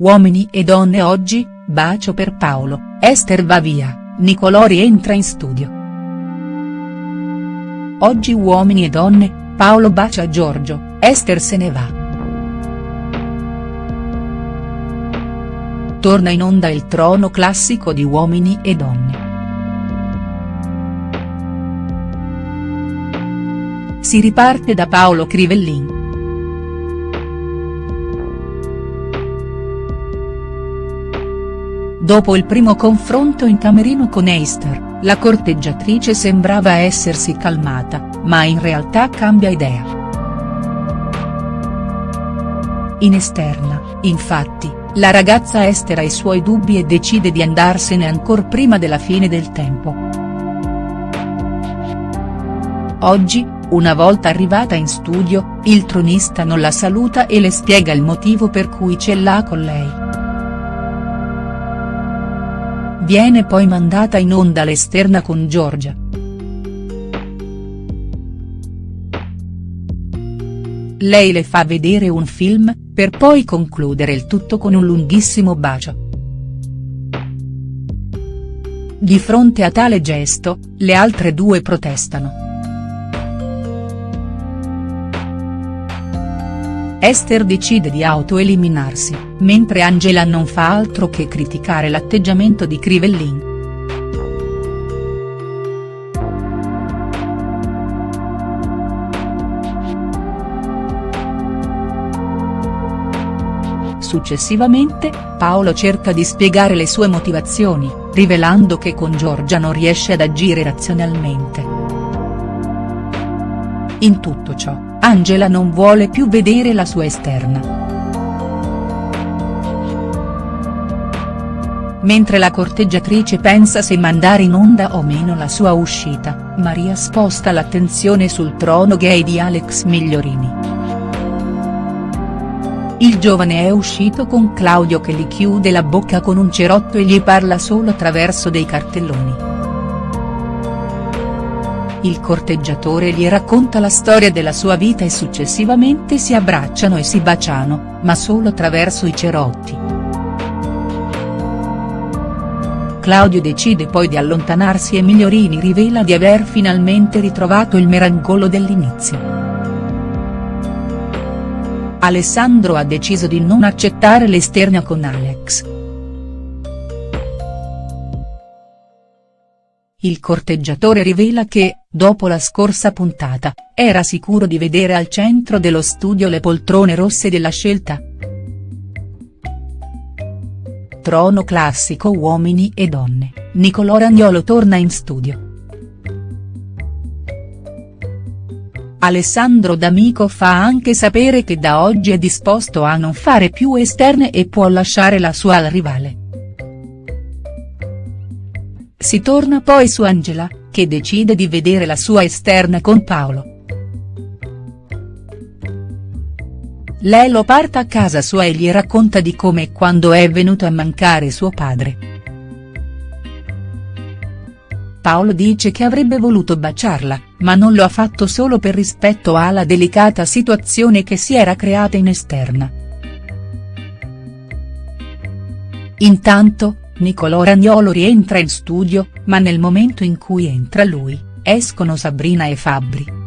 Uomini e donne oggi, bacio per Paolo, Esther va via, Nicolò rientra in studio. Oggi Uomini e donne, Paolo bacia Giorgio, Esther se ne va. Torna in onda il trono classico di Uomini e donne. Si riparte da Paolo Crivellin. Dopo il primo confronto in camerino con Esther, la corteggiatrice sembrava essersi calmata, ma in realtà cambia idea. In esterna, infatti, la ragazza Esther ha i suoi dubbi e decide di andarsene ancor prima della fine del tempo. Oggi, una volta arrivata in studio, il tronista non la saluta e le spiega il motivo per cui ce l'ha con lei. Viene poi mandata in onda l'esterna con Giorgia. Lei le fa vedere un film, per poi concludere il tutto con un lunghissimo bacio. Di fronte a tale gesto, le altre due protestano. Esther decide di autoeliminarsi, mentre Angela non fa altro che criticare l'atteggiamento di Crivellin. Successivamente, Paolo cerca di spiegare le sue motivazioni, rivelando che con Giorgia non riesce ad agire razionalmente. In tutto ciò, Angela non vuole più vedere la sua esterna. Mentre la corteggiatrice pensa se mandare in onda o meno la sua uscita, Maria sposta l'attenzione sul trono gay di Alex Migliorini. Il giovane è uscito con Claudio che gli chiude la bocca con un cerotto e gli parla solo attraverso dei cartelloni il corteggiatore gli racconta la storia della sua vita e successivamente si abbracciano e si baciano, ma solo attraverso i cerotti. Claudio decide poi di allontanarsi e Migliorini rivela di aver finalmente ritrovato il merangolo dell'inizio. Alessandro ha deciso di non accettare l'esterna con Alex. Il corteggiatore rivela che, dopo la scorsa puntata, era sicuro di vedere al centro dello studio le poltrone rosse della scelta. Trono classico Uomini e donne, Nicolò Ragnolo torna in studio. Alessandro D'Amico fa anche sapere che da oggi è disposto a non fare più esterne e può lasciare la sua al rivale. Si torna poi su Angela, che decide di vedere la sua esterna con Paolo. Lei lo porta a casa sua e gli racconta di come e quando è venuto a mancare suo padre. Paolo dice che avrebbe voluto baciarla, ma non lo ha fatto solo per rispetto alla delicata situazione che si era creata in esterna. Intanto, Nicolò Ragnolo rientra in studio, ma nel momento in cui entra lui, escono Sabrina e Fabbri.